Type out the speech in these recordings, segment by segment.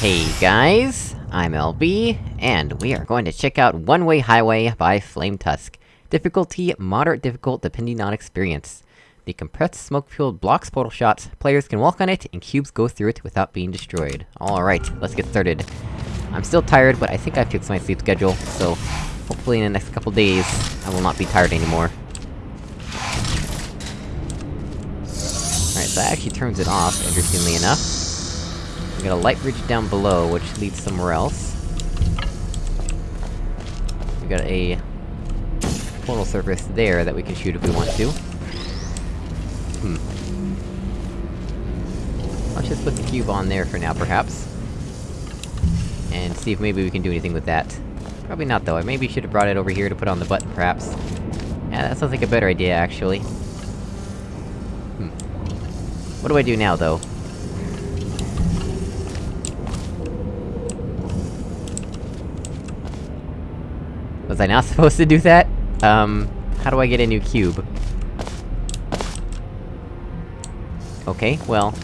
Hey guys, I'm LB, and we are going to check out One Way Highway by Flame Tusk. Difficulty, moderate difficult depending on experience. The compressed smoke-fueled blocks portal shots, players can walk on it, and cubes go through it without being destroyed. Alright, let's get started. I'm still tired, but I think I fixed my sleep schedule, so... Hopefully in the next couple days, I will not be tired anymore. Alright, so that actually turns it off, interestingly enough. We got a light bridge down below, which leads somewhere else. We got a... portal surface there that we can shoot if we want to. Hmm. Let's just put the cube on there for now, perhaps. And see if maybe we can do anything with that. Probably not, though. I maybe should have brought it over here to put on the button, perhaps. Yeah, that sounds like a better idea, actually. Hmm. What do I do now, though? Was I not supposed to do that? Um, how do I get a new cube? Okay, well...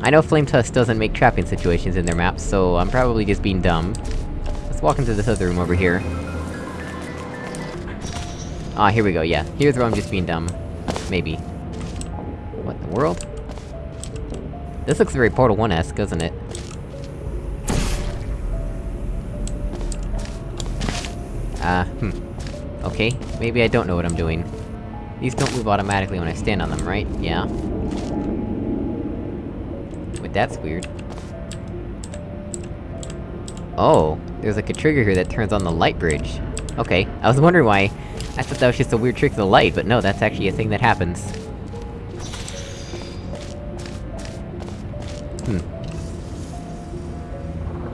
I know Flame Tusk doesn't make trapping situations in their maps, so I'm probably just being dumb. Let's walk into this other room over here. Ah, here we go, yeah. Here's where I'm just being dumb. Maybe. What in the world? This looks very Portal 1-esque, doesn't it? Uh, hmm. Okay, maybe I don't know what I'm doing. These don't move automatically when I stand on them, right? Yeah. Wait, that's weird. Oh, there's like a trigger here that turns on the light bridge. Okay, I was wondering why... I thought that was just a weird trick of the light, but no, that's actually a thing that happens. Hmm.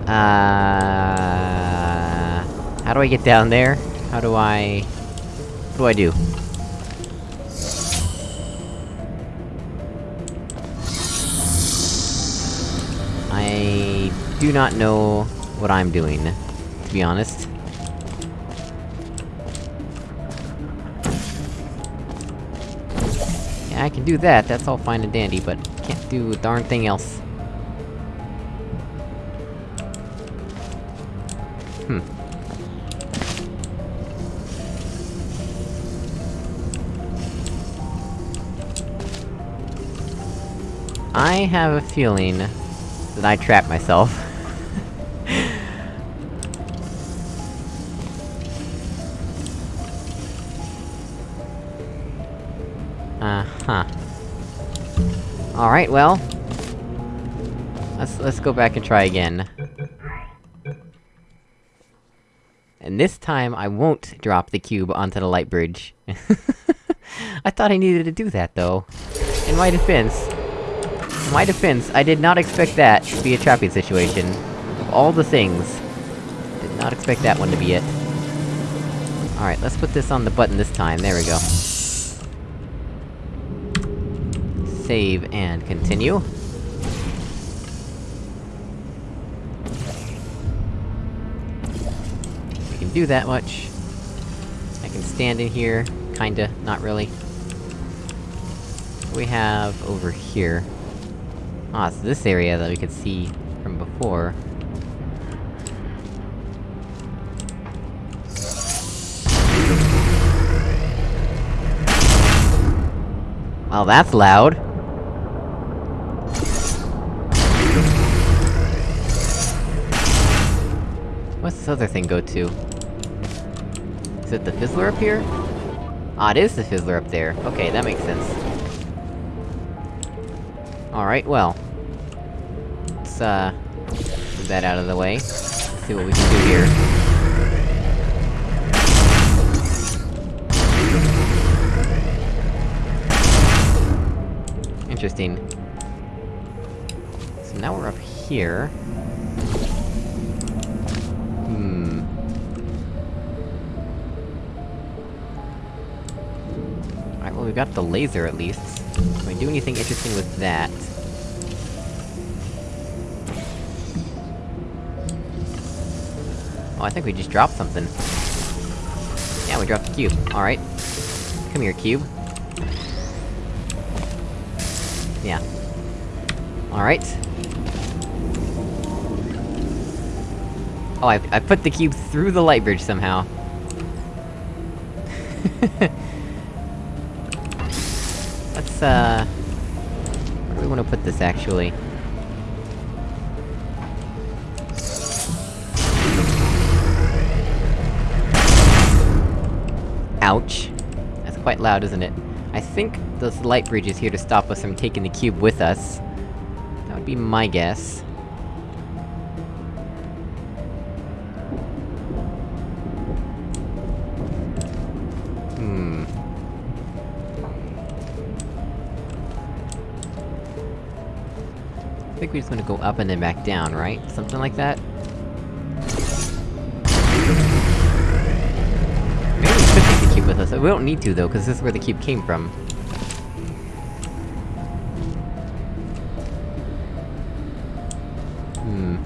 Uh... How do I get down there? How do I... What do I do? I... do not know what I'm doing, to be honest. Yeah, I can do that, that's all fine and dandy, but can't do a darn thing else. I have a feeling that I trapped myself. Uh-huh. Alright, well... Let's- let's go back and try again. And this time, I won't drop the cube onto the light bridge. I thought I needed to do that, though. In my defense... My defense, I did not expect that to be a trapping situation. Of all the things... Did not expect that one to be it. Alright, let's put this on the button this time, there we go. Save and continue. We can do that much. I can stand in here, kinda, not really. We have over here? Ah, it's this area that we could see from before. Well, that's loud. What's this other thing go to? Is it the fizzler up here? Ah, it is the fizzler up there. Okay, that makes sense. Alright, well. Let's, uh... Move that out of the way. see what we can do here. Interesting. So now we're up here. Hmm... Alright, well we've got the laser at least. Can we do anything interesting with that? Oh, I think we just dropped something. Yeah, we dropped the cube. Alright. Come here, cube. Yeah. Alright. Oh, I, I put the cube through the light bridge somehow. Let's, uh... Where do we wanna put this, actually? Ouch. That's quite loud, isn't it? I think this light bridge is here to stop us from taking the cube with us. That would be my guess. Hmm... I think we're just gonna go up and then back down, right? Something like that? We don't need to though, cause this is where the cube came from. Hmm...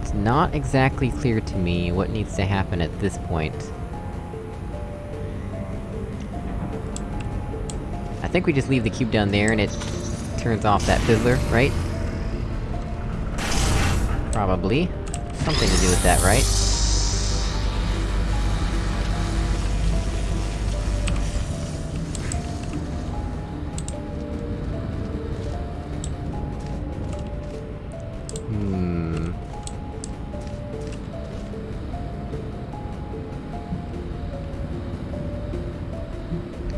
It's not exactly clear to me what needs to happen at this point. I think we just leave the cube down there and it turns off that fizzler, right? Probably. Something to do with that, right?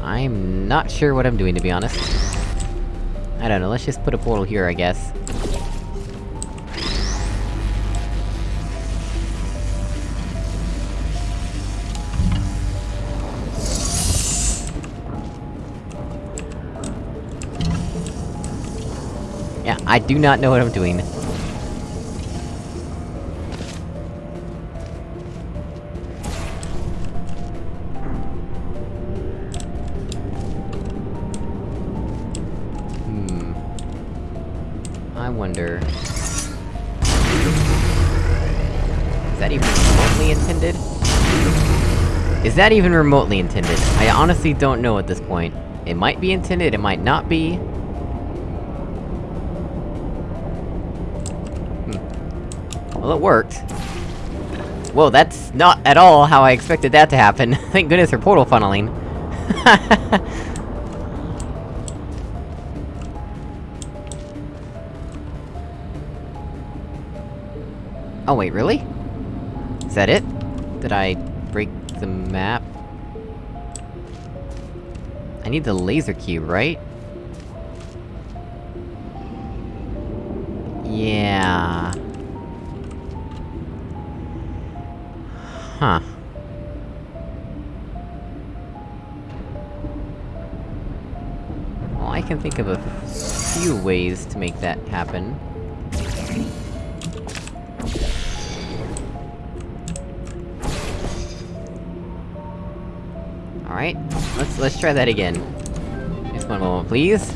I'm not sure what I'm doing, to be honest. I don't know, let's just put a portal here, I guess. Yeah, I do not know what I'm doing. I wonder... Is that even remotely intended? Is that even remotely intended? I honestly don't know at this point. It might be intended, it might not be. Hmm. Well, it worked. Whoa, that's not at all how I expected that to happen. Thank goodness for portal funneling. Oh wait, really? Is that it? Did I break the map? I need the laser cube, right? Yeah... Huh. Well, I can think of a few ways to make that happen. Alright, let's- let's try that again. Just one moment, please.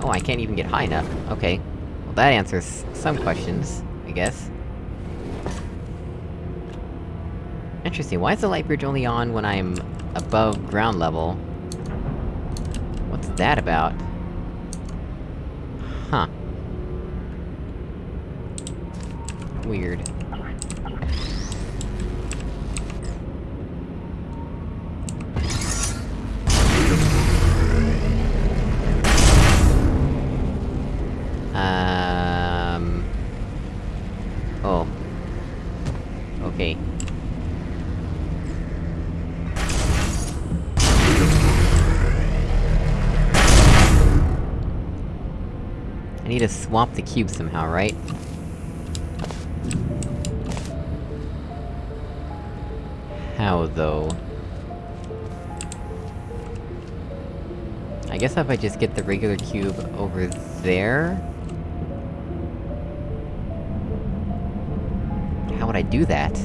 Oh, I can't even get high enough. Okay. Well, that answers some questions, I guess. Interesting, why is the light bridge only on when I'm above ground level? What's that about? Huh. Weird. I need to swap the cube somehow, right? How, though? I guess if I just get the regular cube over there? How would I do that?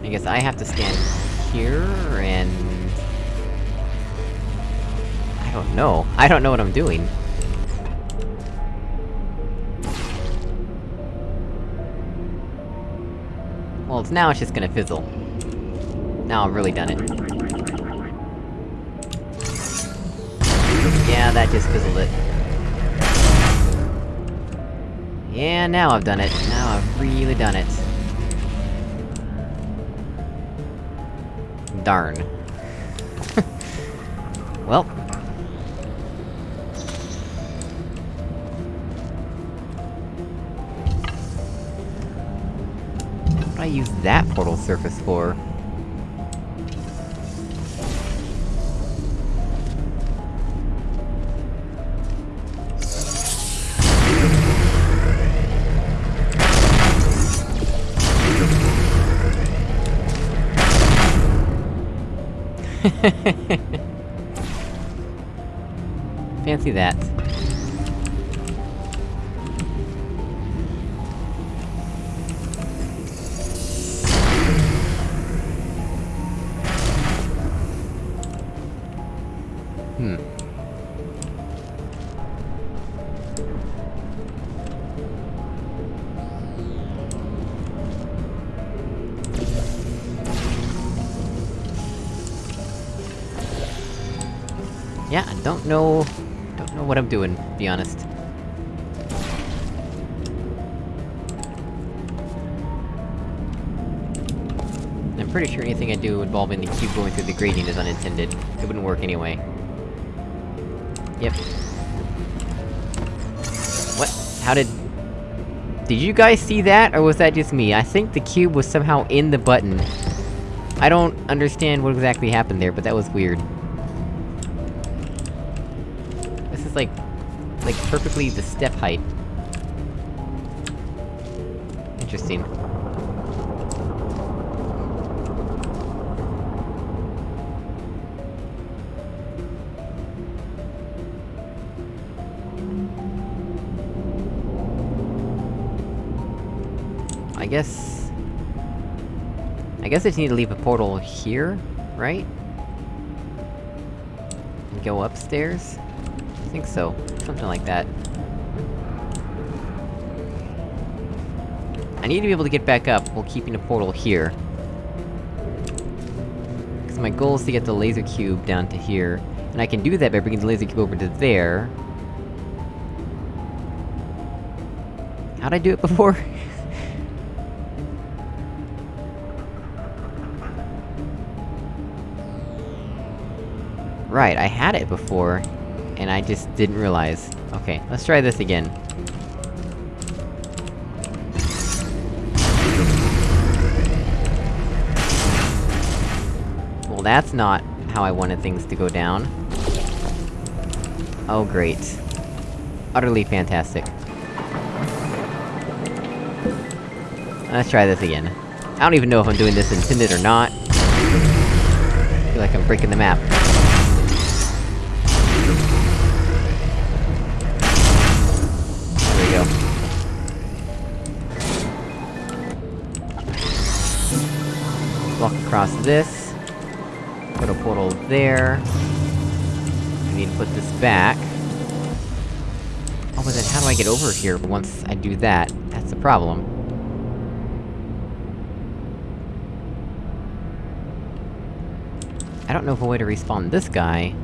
I guess I have to stand here, and don't know. I don't know what I'm doing. Well, it's now it's just gonna fizzle. Now I've really done it. Yeah, that just fizzled it. Yeah, now I've done it. Now I've really done it. Darn. well, I use that portal surface for? Fancy that. Hmm. Yeah, I don't know... don't know what I'm doing, to be honest. I'm pretty sure anything I do involving the cube going through the gradient is unintended. It wouldn't work anyway. Yep. What? How did... Did you guys see that, or was that just me? I think the cube was somehow in the button. I don't understand what exactly happened there, but that was weird. This is like... like perfectly the step height. Interesting. Guess... I guess I just need to leave a portal here, right? And go upstairs? I think so. Something like that. I need to be able to get back up while keeping a portal here. Because my goal is to get the laser cube down to here. And I can do that by bringing the laser cube over to there. How'd I do it before? Right, I had it before, and I just didn't realize. Okay, let's try this again. Well, that's not how I wanted things to go down. Oh great. Utterly fantastic. Let's try this again. I don't even know if I'm doing this intended or not. I feel like I'm breaking the map. Walk across this. Put a portal there. I need to put this back. Oh, but then how do I get over here once I do that? That's the problem. I don't know of a way to respawn this guy.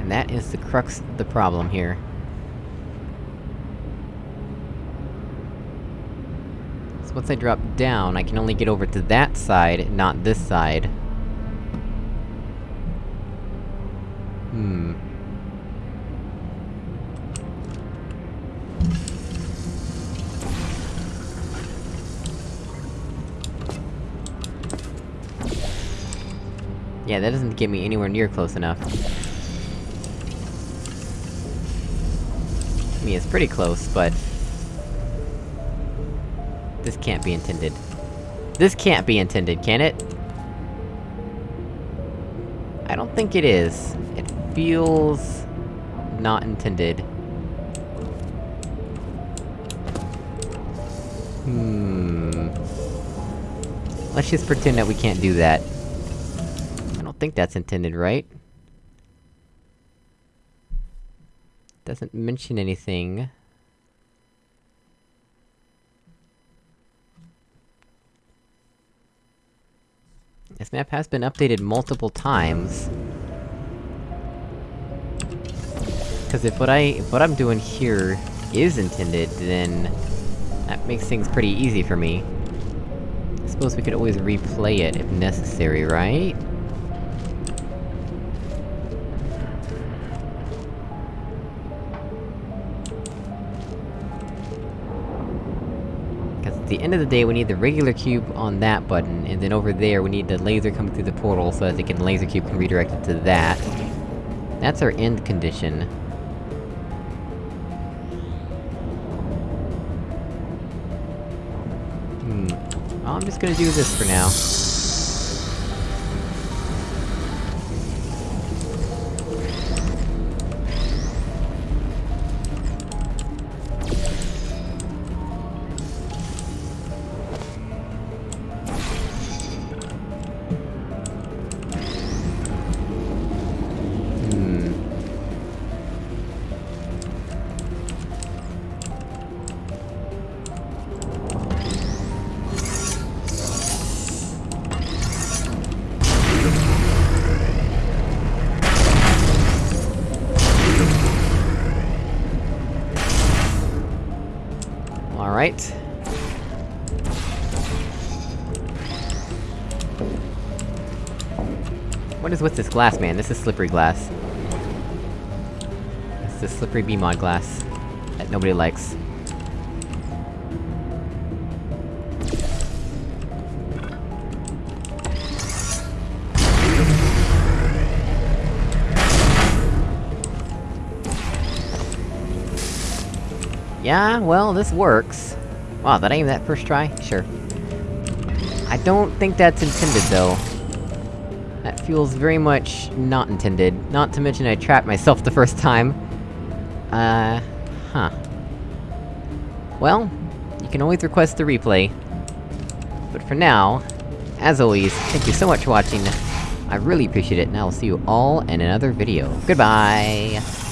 And that is the crux of the problem here. So once I drop down, I can only get over to that side, not this side. Hmm. Yeah, that doesn't get me anywhere near close enough. I mean, it's pretty close, but... This can't be intended. This can't be intended, can it? I don't think it is. It feels... not intended. Hmm... Let's just pretend that we can't do that. I don't think that's intended, right? Doesn't mention anything... This map has been updated multiple times. Cause if what I- if what I'm doing here is intended, then... That makes things pretty easy for me. I suppose we could always replay it if necessary, right? At the end of the day, we need the regular cube on that button, and then over there, we need the laser coming through the portal so that the can- laser cube can redirect it to that. That's our end condition. Hmm. I'm just gonna do this for now. What is with this glass, man? This is slippery glass. It's the slippery BEEmod glass. That nobody likes. Yeah, well, this works. Wow, that ain't that first try? Sure. I don't think that's intended, though. That feels very much not intended. Not to mention I trapped myself the first time. Uh... Huh. Well, you can always request the replay. But for now, as always, thank you so much for watching. I really appreciate it, and I will see you all in another video. Goodbye!